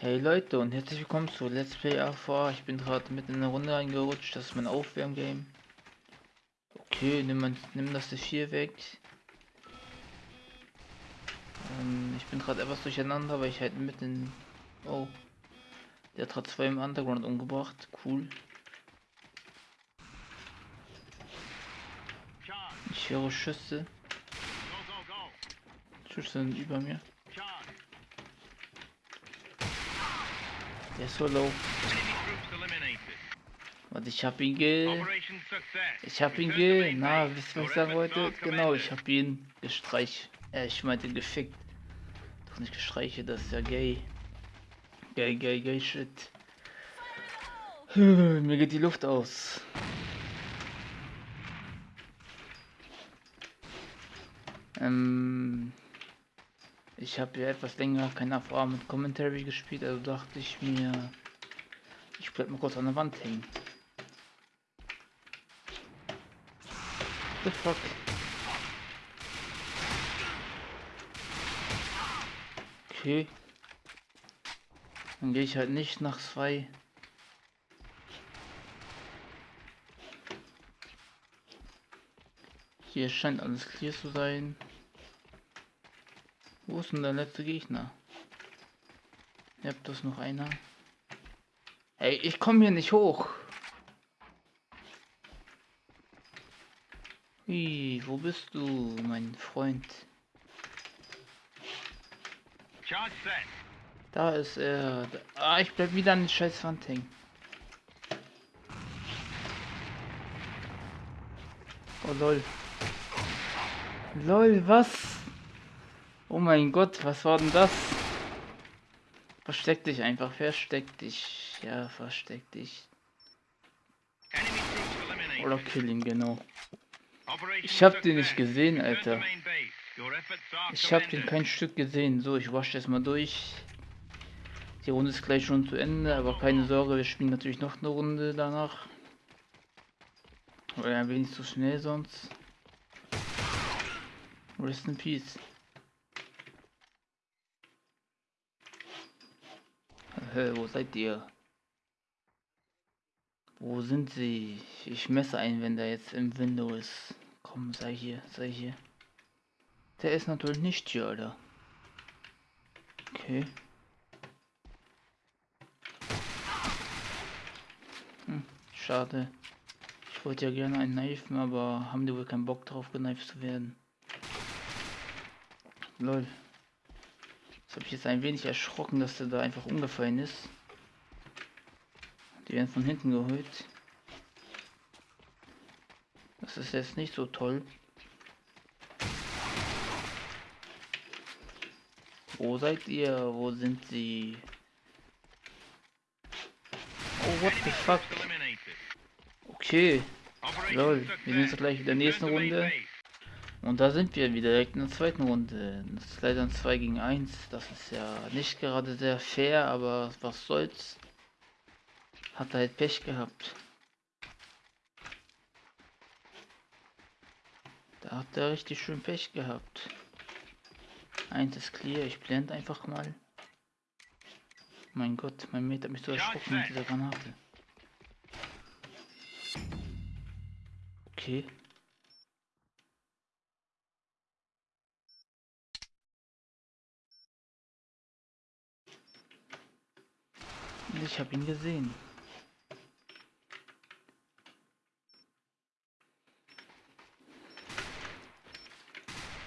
Hey Leute und herzlich willkommen zu Let's Play AV. Ich bin gerade mitten in eine Runde reingerutscht. Das ist mein Aufwärmgame. Okay, nimm, man, nimm das C4 weg. Ähm, ich bin gerade etwas durcheinander, weil ich halt mitten... Oh. Der hat gerade zwei im Underground umgebracht. Cool. Ich höre Schüsse. Schüsse sind über mir. Der ist so low. Warte, ich hab ihn ge... Ich hab ihn ge... Na, wisst ihr, was ich sagen wollte? Genau, ich hab ihn gestreich... Äh, ich meinte gefickt. Doch nicht gestreiche, das ist ja gay. Gay, gay, gay shit. Mir geht die Luft aus. Ähm... Ich habe ja etwas länger keine Erfahrung mit Commentary gespielt, also dachte ich mir, ich bleib mal kurz an der Wand hängen. The fuck? Okay. Dann gehe ich halt nicht nach zwei. Hier scheint alles clear zu sein. Wo ist denn der letzte Gegner? Ihr habt das noch einer. Hey, ich komme hier nicht hoch. Wie, wo bist du, mein Freund? Da ist er. Ah, ich bleib wieder an den scheiß Wand hängen. Oh lol. Lol, was? Oh mein Gott, was war denn das? Versteck dich einfach, versteck dich. Ja, versteck dich. Oder kill ihn, genau. Ich hab den nicht gesehen, Alter. Ich hab den kein Stück gesehen. So, ich wasche das mal durch. Die Runde ist gleich schon zu Ende, aber keine Sorge, wir spielen natürlich noch eine Runde danach. Oder ein wenig zu schnell sonst. Rest in Peace. Hä, wo seid ihr? Wo sind sie? Ich messe ein, wenn der jetzt im Window ist. Komm, sei hier, sei hier. Der ist natürlich nicht hier, Alter. Okay. Hm, schade. Ich wollte ja gerne einen kneifen, aber haben die wohl keinen Bock drauf, geneift zu werden. Lol. Habe ich jetzt ein wenig erschrocken, dass der da einfach umgefallen ist. Die werden von hinten geholt. Das ist jetzt nicht so toll. Wo seid ihr? Wo sind sie? Oh, what the fuck? Okay. Lol, wir sind jetzt gleich in der nächsten Runde. Und da sind wir wieder direkt in der zweiten Runde. Das ist leider ein 2 gegen 1. Das ist ja nicht gerade sehr fair, aber was soll's. Hat halt Pech gehabt. Da hat er richtig schön Pech gehabt. Eins ist clear, ich blende einfach mal. Mein Gott, mein Mate hat mich so erschrocken mit dieser Granate. Okay. Ich habe ihn gesehen.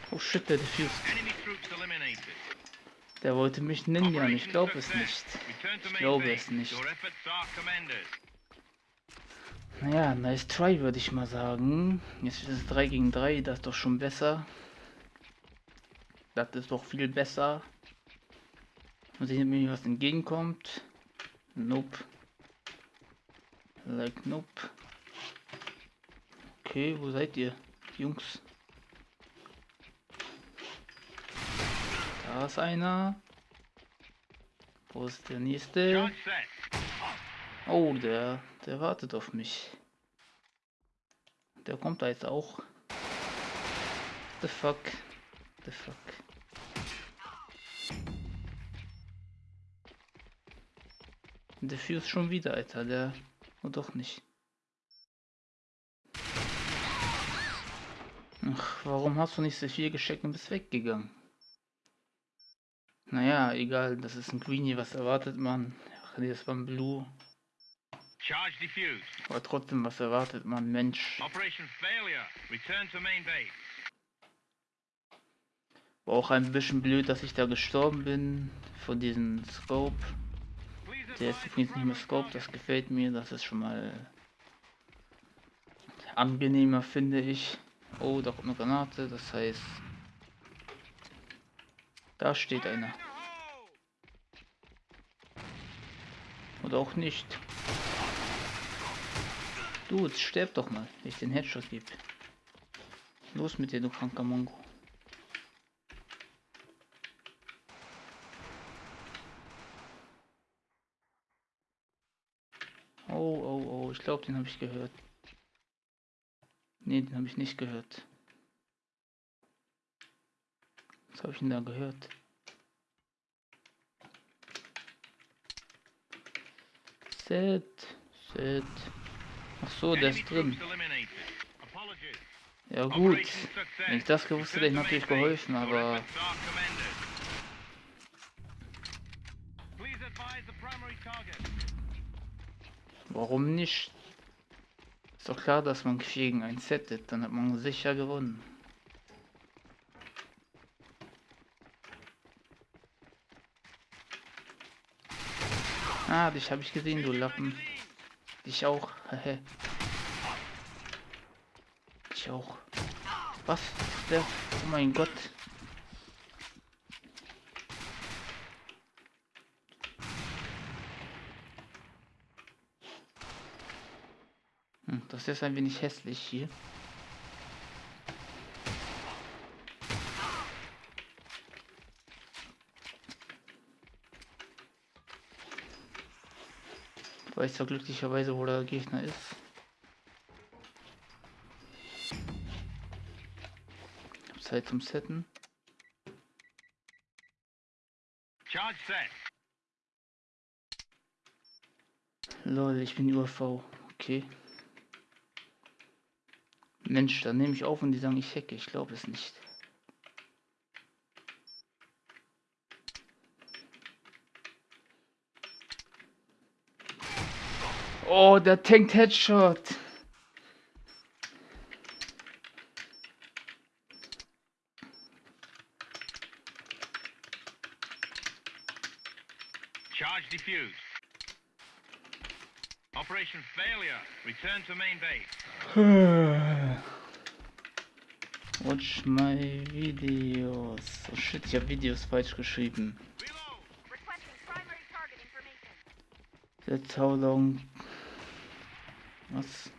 Oh shit, der diffused. Der wollte mich ninjan, ich glaube es nicht. Ich glaube es nicht. Naja, nice try würde ich mal sagen. Jetzt ist es 3 gegen 3, das ist doch schon besser. Das ist doch viel besser. Mal sehen, mir was entgegenkommt. Nope. Like nope. Okay, wo seid ihr? Jungs. Da ist einer. Wo ist der nächste? Oh, der, der wartet auf mich. Der kommt da jetzt auch. The fuck. The fuck. Der Fuse schon wieder, Alter. Der. Oh, doch nicht. Ach, warum hast du nicht so viel gescheckt und bist weggegangen? Naja, egal, das ist ein Greenie, was erwartet man? Ach nee, das war ein Blue. Charge defused. Aber trotzdem, was erwartet man? Mensch. Operation failure. Return to main base. War auch ein bisschen blöd, dass ich da gestorben bin von diesem Scope. Der ist übrigens nicht mehr Scope, das gefällt mir, das ist schon mal angenehmer, finde ich. Oh, da kommt eine Granate, das heißt... Da steht einer. Oder auch nicht. Du, jetzt sterb doch mal, wenn ich den Headshot gebe. Los mit dir, du kranker Mongo. Oh, oh, oh, ich glaube, den habe ich gehört. Nee, den habe ich nicht gehört. Was habe ich denn da gehört? Set, Set. Ach so, der ist drin. Ja gut. Wenn ich das gewusst hätte, hätte ich natürlich geholfen, aber warum nicht? Ist doch klar, dass man 4 gegen 1 settet, dann hat man sicher gewonnen. Ah, dich habe ich gesehen, du Lappen. Dich auch. Dich auch. Was? Der? Oh mein Gott. Hm, das ist ein wenig hässlich hier. Ich weiß ja glücklicherweise, wo der Gegner ist. Ich hab Zeit zum Setten. Charge set. Lol, ich bin UAV. Okay. Mensch, dann nehme ich auf und die sagen, ich hacke. Ich glaube es nicht. Oh, der tankt Headshot. Charge defused. Operation failure. Return to main base. Watch my videos. Oh shit, ich habe Videos falsch geschrieben. That's how long. Was?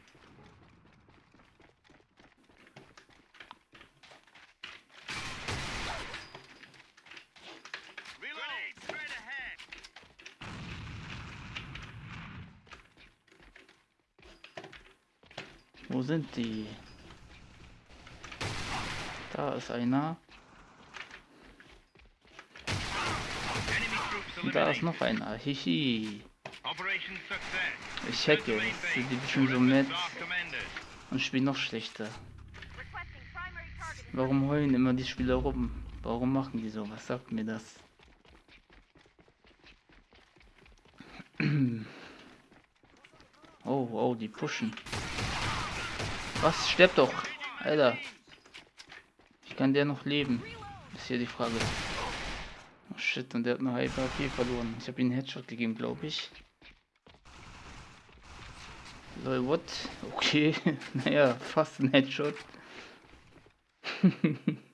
Wo sind die? Da ist einer. Und da ist noch einer. Hihi. Ich hacke. die Your so commended. und spielen noch schlechter. Warum heulen immer die Spieler rum? Warum machen die so? Was sagt mir das? Oh, oh, die pushen. Was? Stirb doch! Alter. Ich kann der noch leben? Ist hier die Frage. Oh shit, und der hat eine Hyper AP verloren. Ich habe ihm einen Headshot gegeben, glaube ich. Lol, what? Okay. naja, fast ein Headshot.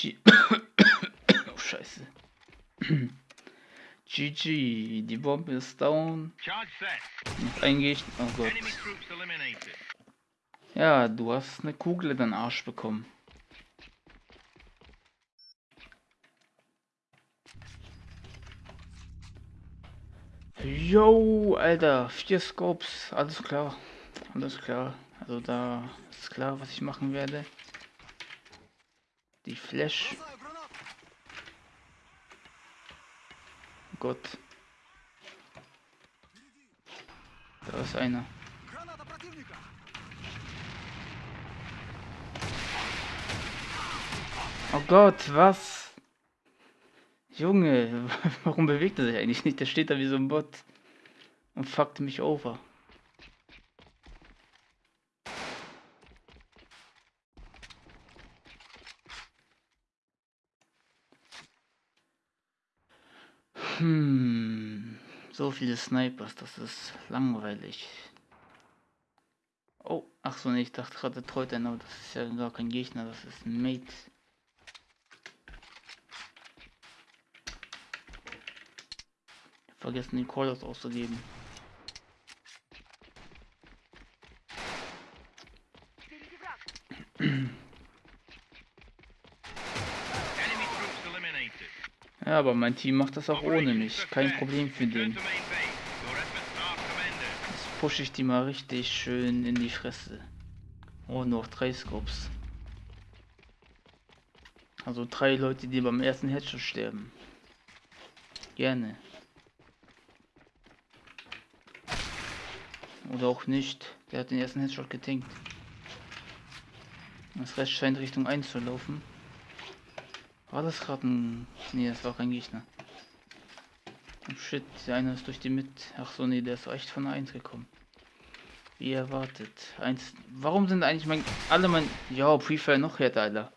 oh, scheiße. GG, die Bombe ist down. Noch ein Gegner. Oh Gott. Ja, du hast eine Kugel in den Arsch bekommen. Yo, Alter, vier Scopes, alles klar. Alles klar. Also da ist klar, was ich machen werde. Die Flash. Gott. Da ist einer. Oh Gott, was? Junge, warum bewegt er sich eigentlich nicht? Der steht da wie so ein Bot und fuckt mich over. Hm, so viele Snipers, das ist langweilig. Oh, ach so, nee, ich dachte gerade treut einer, aber das ist ja gar kein Gegner, das ist ein Mate. Vergessen die Calls auszugeben. Ja, aber mein Team macht das auch ohne mich. Kein. Problem für den. Jetzt pushe ich die mal richtig schön in die Fresse. Oh, noch drei Scopes. Also drei Leute, die beim ersten Headshot sterben. Gerne. Oder auch nicht. Der hat den ersten Headshot getinkt. Das Rest scheint Richtung 1 zu laufen. War das gerade ein... Nee, das war kein Gegner. Oh shit, der eine ist durch die Mit... Ach so, nee, der ist echt von der 1 gekommen. Wie erwartet. Eins... Warum sind eigentlich mein... Alle mein... Ja, Prefire noch härter, Alter.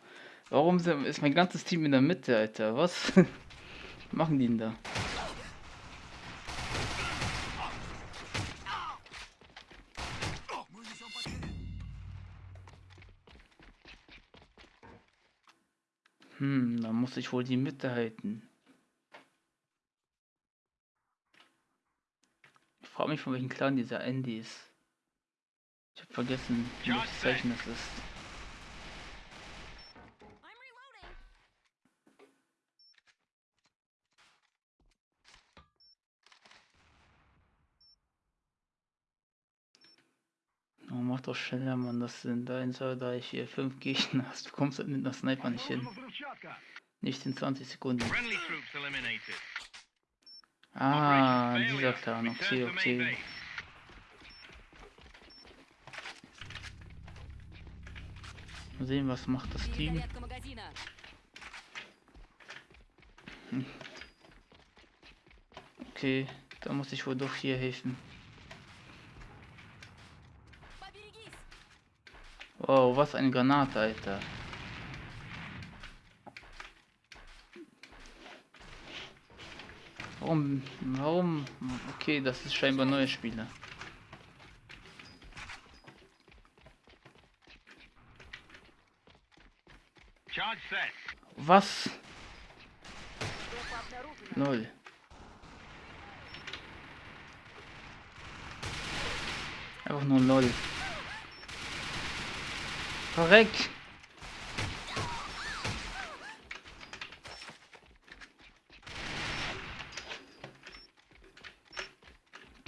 Warum sind... ist mein ganzes Team in der Mitte, Alter? Was machen die denn da? Muss ich wohl die Mitte halten. Ich frage mich, von welchem Clan dieser Andy ist. Ich habe vergessen, welches Zeichen das ist. Oh, mach doch schneller, Mann. Das sind 1, 2, 3, 4, 5 Gegner. Du kommst halt mit einer Sniper nicht hin. Nicht in 20 Sekunden. Ah, dieser Clan. Okay, okay. Mal sehen, was macht das Team. Hm. Okay, da muss ich wohl doch hier helfen. Wow, was eine Granate, Alter. Warum? Warum? Okay, das ist scheinbar neue Spieler. Was? Null. Einfach nur null. Korrekt.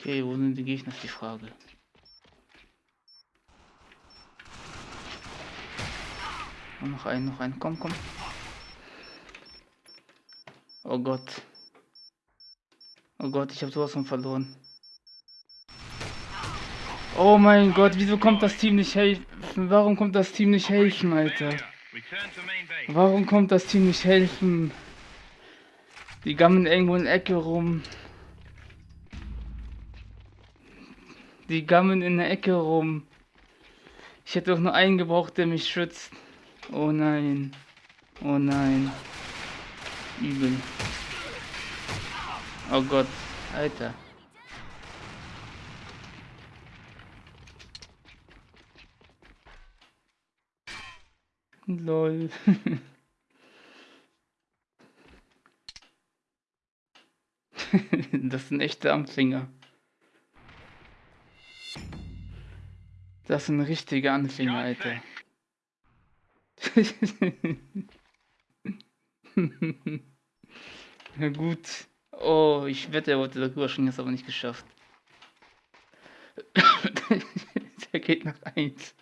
Okay, wo sind die Gegner, ist die Frage. Und noch einen, noch einen, komm, komm. Oh Gott. Oh Gott, ich habe sowas von verloren. Oh mein Gott, wieso kommt das Team nicht helfen? Warum kommt das Team nicht helfen, Alter? Warum kommt das Team nicht helfen? Die gammeln irgendwo in der Ecke rum. Die gammeln in der Ecke rum. Ich hätte doch nur einen gebraucht, der mich schützt. Oh nein. Oh nein. Übel. Oh Gott. Alter. Lol. das sind echte Anfänger. Das sind richtige Anfänger, Alter. Na gut. Oh, ich wette, er wollte darüber springen, ist aber nicht geschafft. Der geht nach 1.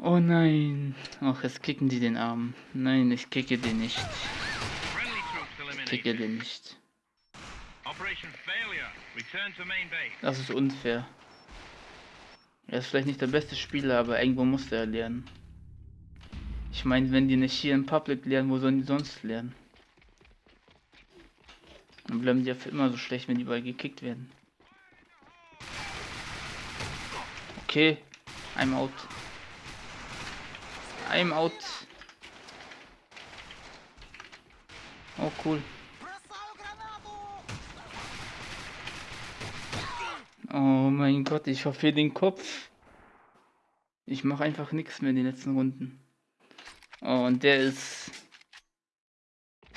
Oh nein. Ach, jetzt kicken die den Arm. Nein, ich kicke den nicht. Ich kicke den nicht. Das ist unfair. Er ist vielleicht nicht der beste Spieler, aber irgendwo muss er lernen. Ich meine, wenn die nicht hier in Public lernen, wo sollen die sonst lernen? Dann bleiben die ja für immer so schlecht, wenn die überall gekickt werden. Okay, I'm out. I'm out. Oh cool. Oh mein Gott, ich verfehle den Kopf. Ich mache einfach nichts mehr in den letzten Runden. Oh, und der ist.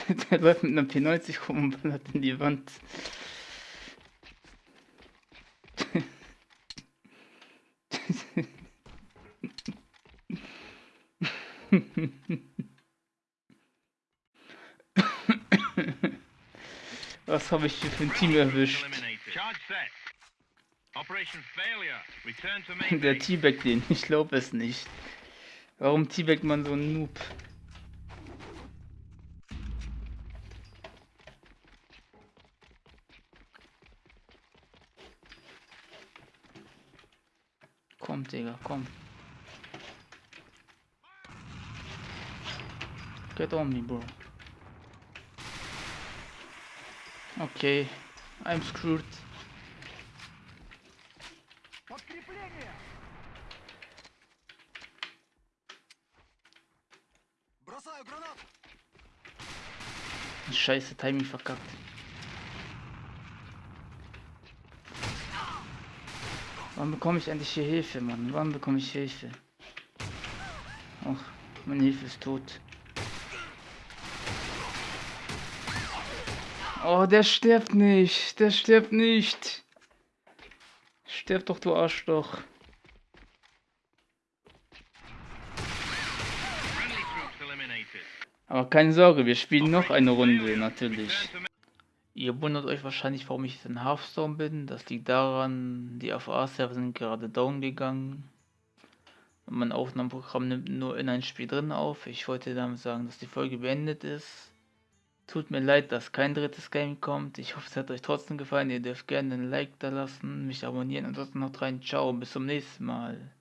der läuft mit einer P90 rum und ballert in die Wand. Was habe ich hier für ein Team erwischt? Eliminated. Charge set. Operation failure. Return to main Der. T-Bag den, ich glaube es nicht. Warum T-Bag man so ein Noob? Komm, Digga, komm. Get on me, bro. Okay, I'm screwed. Scheiße, Timing verkackt. Wann bekomme ich endlich hier Hilfe, Mann? Wann bekomme ich Hilfe? Ach, meine Hilfe ist tot. Oh, der stirbt nicht. Der stirbt nicht. Stirb doch, du Arschloch. Aber keine Sorge, wir spielen noch eine Runde, natürlich. Ihr wundert euch wahrscheinlich, warum ich in Hearthstone bin. Das liegt daran, die FA-Server sind gerade down gegangen. Und mein Aufnahmeprogramm nimmt nur in ein Spiel drin auf. Ich wollte damit sagen, dass die Folge beendet ist. Tut mir leid, dass kein drittes Game kommt. Ich hoffe, es hat euch trotzdem gefallen. Ihr dürft gerne ein Like da lassen, mich abonnieren. Ansonsten noch rein. Ciao, bis zum nächsten Mal.